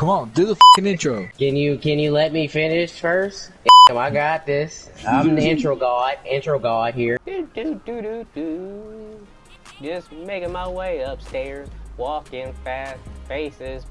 Come on, do the fucking intro. Can you can you let me finish first? I got this. I'm the intro god. Intro god here. Do, do, do, do, do. Just making my way upstairs, walking fast, faces.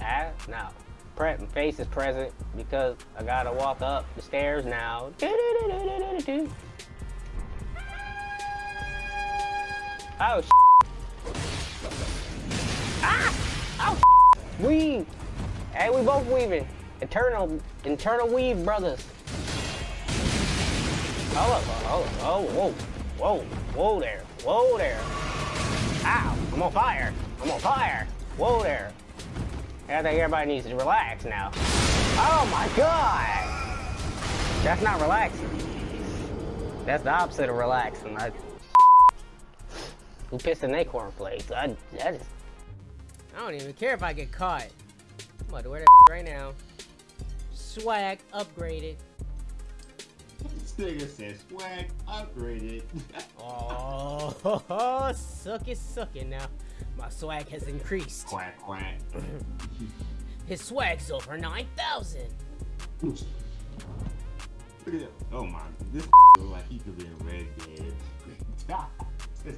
Past? No. Pre faces present because I gotta walk up the stairs now. Do, do, do, do, do, do, do. Oh, Ah! Oh, weave! Hey, we both weaving. Eternal, internal weave, brothers. Oh, hold oh, whoa, whoa, whoa there, whoa there. Ow, I'm on fire, I'm on fire. Whoa there. I think everybody needs to relax now. Oh my god! That's not relaxing. That's the opposite of relaxing. I, who pissed in their cornflakes? I, that is I don't even care if I get caught. I'm about to wear that right now. Swag upgraded. This nigga said swag upgraded. oh, suck it, suck it now. My swag has increased. Quack, quack. His swag's over 9,000. Look at that. Oh my, this look like he could be in Red Dead.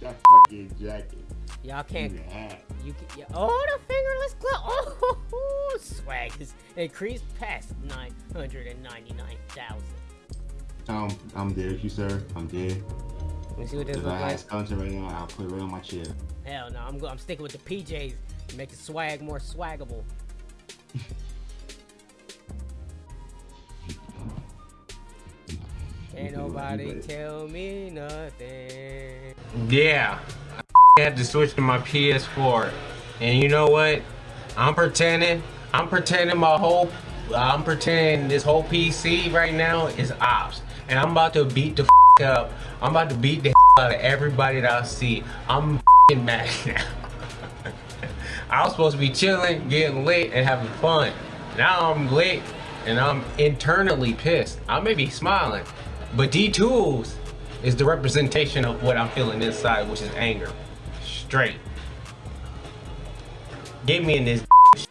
that fucking jacket. Y'all can't. Yeah. You can. Yeah, oh, the fingerless glove. Oh, swag is increased past nine hundred and ninety-nine thousand. Um, I'm dead, you sir. I'm dead. Let me see what this If looks I like. had skeleton right now, I'll put it right on my chair. Hell no, I'm go I'm sticking with the PJs to make the swag more swaggable. Ain't nobody tell me nothing. Yeah, I had to switch to my PS4, and you know what? I'm pretending. I'm pretending my whole. I'm pretending this whole PC right now is ops, and I'm about to beat the up. I'm about to beat the out of everybody that I see. I'm mad now. I was supposed to be chilling, getting lit, and having fun. Now I'm lit, and I'm internally pissed. I may be smiling, but D Tools is the representation of what I'm feeling inside, which is anger. Straight. Get me in this.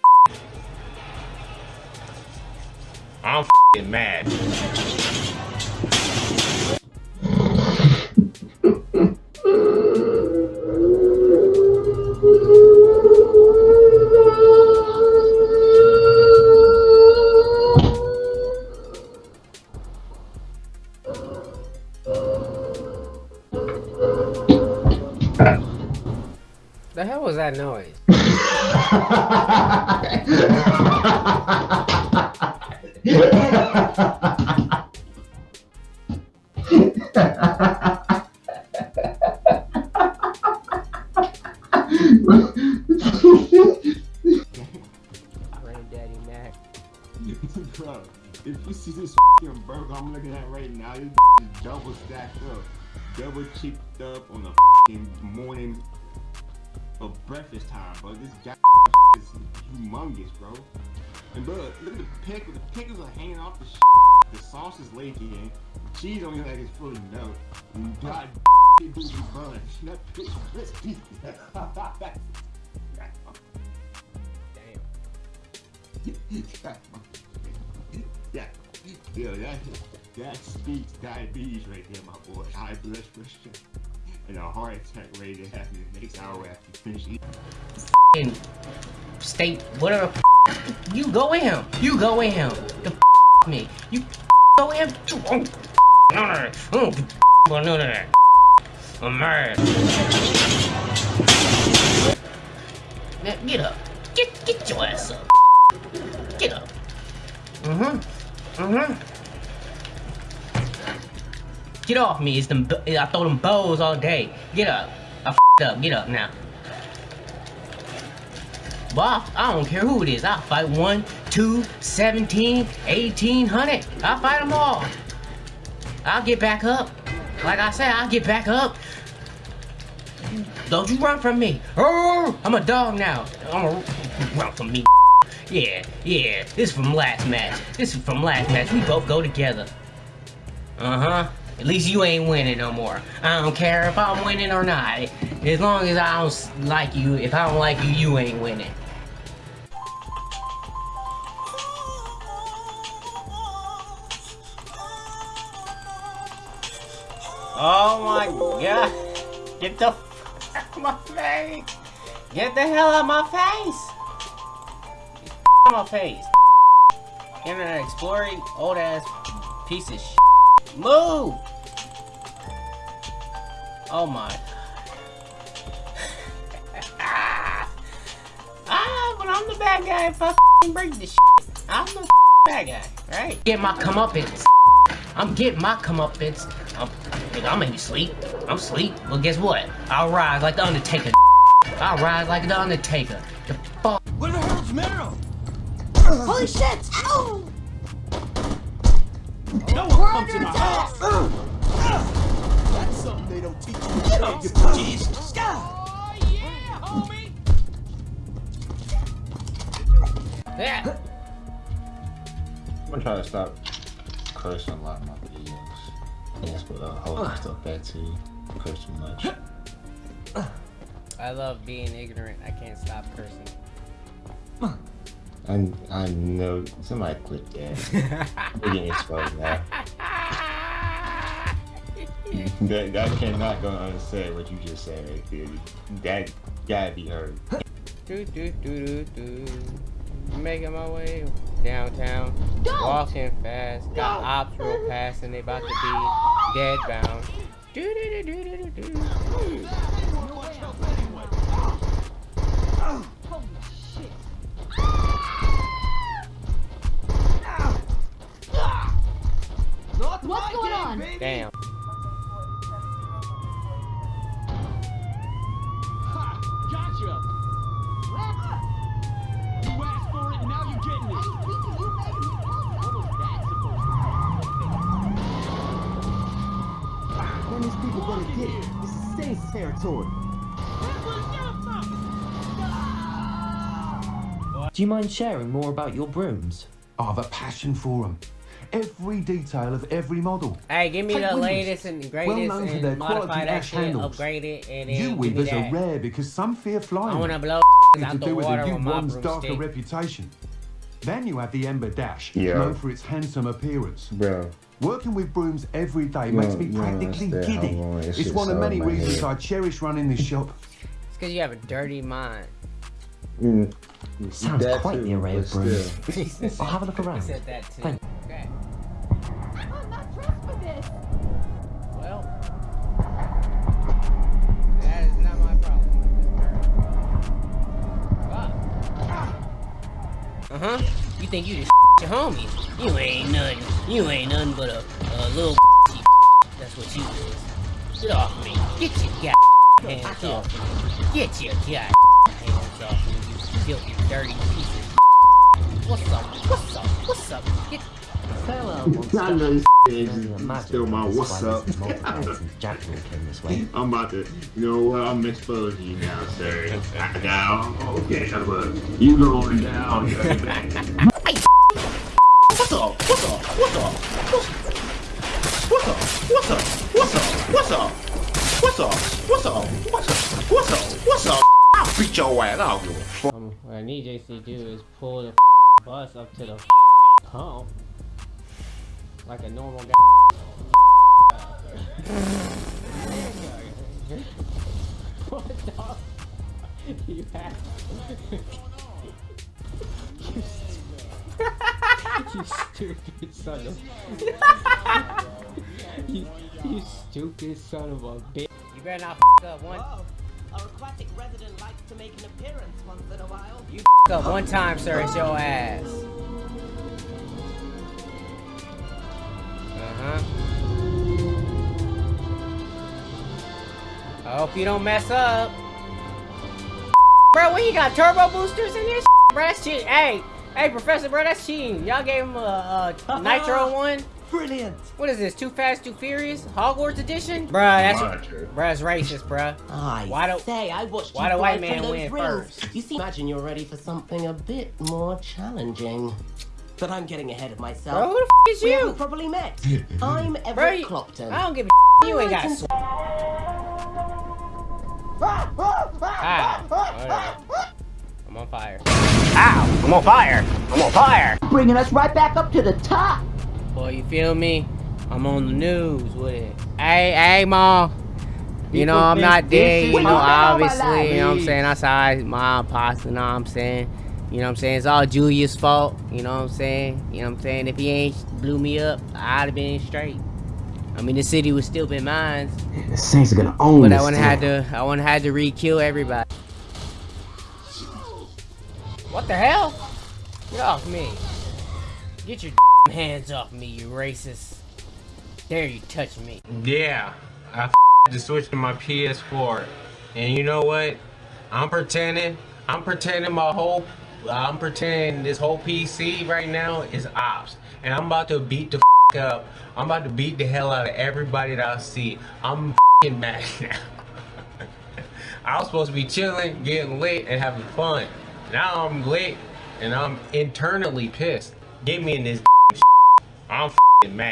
I'm mad. That noise? Granddaddy Mac. Bro, if you see this fucking burger I'm looking at right now, this is double stacked up, double cheeked up on the fucking morning of breakfast time, bro. This guy is humongous, bro. And bro, look at the pickles. The pickles are hanging off the The sauce is leaking. Cheese on your leg is fully. And God, it booty bun. That bitch crispy. Damn. yeah, yeah, that that speaks diabetes right there, my boy. High blood pressure and a heart attack ready to happen the next hour after finish eating. State whatever. You go with him. You go with him. The me. You go with him. Oh, don't give a about none of that. I'm mad. Now get up. Get get your ass up. Get up. Mm-hmm. Mm-hmm. Get off me. It's them. I throw them bows all day. Get up. I f***ed up. Get up now. Well, I don't care who it is. I'll fight 1, 2, 17, 1800. I'll fight them all. I'll get back up. Like I said, I'll get back up. Don't you run from me. Oh, I'm a dog now. I'm a run from me. Yeah, yeah. This is from last match. This is from last match. We both go together. Uh-huh. At least you ain't winning no more. I don't care if I'm winning or not. As long as I don't like you, if I don't like you, you ain't winning. Oh my god. Get the f out of my face. Get the hell out of my face. Get out of my face. Internet Explorer, old ass piece of shit. Move. Oh my. ah, but I'm the bad guy if I break this shit. I'm the bad guy, right? Get my comeuppance. I'm getting my comeuppance. I'm, nigga, I'm maybe sleep. I'm sleep. Well, guess what? I'll rise like the Undertaker. I'll rise like the Undertaker. The fuck. Where the hell's Meryl? Holy shit! Ow! No one comes under in my house. Teach you. Jesus. Yeah. I'm gonna try to stop cursing a lot in my videos. Yes, but uh, hold that stuff back to you. Curse too much. I love being ignorant. I can't stop cursing. I I know somebody clip that. We're getting exposed now. That that cannot go unsaid what you just said right there. That gotta be heard. do do do do do. Making my way downtown. Don't! Walking fast. Got No! ops real fast and they about to be dead bound. Do do do do do do do. What's going on? Damn. Ha! Gotcha! You asked for it, and now you're getting it. What was that supposed to When these people gonna get it? This is Saints territory. Do you mind sharing more about your brooms? I have a passion for them. Every detail of every model. Hey, give me Take the Windows. latest and greatest Well greatest known for their and modify quality that ash handles. upgrade it, and then You weavers are rare because some fear flying. I wanna blow to the do with water the with my U1's darker broomstick. reputation. Then you have the Ember Dash, Yeah. known for its handsome appearance. Bro. Working with brooms every day You makes me you practically giddy. long this It's shit's one of many of reasons head. I cherish running this shop. It's because you have a dirty mind. Mm. Sounds That quite too, the array of brooms. still. he said, I'll have a look he around. said that too. Thank- Okay. I'm not dressed for this. Well, that is not my problem. Uh huh. You think you just your homies? You ain't nothing. You ain't nothing but a, a little. That's what you is. Get off me. Get your god hands off me. Get your god hands off me. You filthy, dirty piece of. What's up? What's up? What's up? Get Farewell wants I know this to is only imagine still my that's what's why up. Mrs. Multiple Jackson came this way. I'm about to, you know what? I'm exposing you now, sir. Now, okay, but you going down. What's up? What's up? What's up? What's up? What's up? What's up? What's up? What's up? What's up? What's up? I'll beat your ass. I don't give a fuck. Um, what I need JC to do is pull the bus up to the pump like a normal guy. what the? You have. You stupid son of. you, you stupid son of a bitch. You better not f up one. Our aquatic resident likes to make an appearance once in a while. You f up one time, sir. It's your ass. Uh huh. I hope you don't mess up. Bro, what you got turbo boosters in this? Bro, that's cheating. Hey, hey, Professor, bro, that's cheating. Y'all gave him a, a nitro one. Brilliant! What is this? Too Fast, Too Furious? Hogwarts edition? Bruh, that's Roger. bruh, it's racist, bruh. I Why do- say, I watched why you do white fly man win rings. first? You see, imagine you're ready for something a bit more challenging. But I'm getting ahead of myself. Bro, who the f is we haven't you? probably met. I'm Bro, Everett you- Clopton. I don't give a you ain't got sw- Ah, ah, ah, ah oh, whatever. I'm on fire. Ow! I'm on fire! I'm on fire! Bringing us right back up to the top. Boy, you feel me? I'm on the news with it. Hey, hey, mom. You know, I'm not dead, you know, obviously, you know what I'm saying? That's how I, my apostle, you know what I'm saying? You know what I'm saying? It's all Julius' fault, you know what I'm saying? You know what I'm saying? If he ain't blew me up, I'd have been straight. I mean, the city would still been mine, The Saints are gonna own but this I wouldn't had to, I wouldn't had to re-kill everybody. What the hell? Get off me. Get your hands off me, you racist. Dare you touch me. Yeah, I just switched to my PS4, and you know what? I'm pretending. I'm pretending my whole. I'm pretending this whole PC right now is ops, and I'm about to beat the up. I'm about to beat the hell out of everybody that I see. I'm mad now. I was supposed to be chilling, getting lit, and having fun. Now I'm lit, and I'm internally pissed. Get me in this. I'm mad.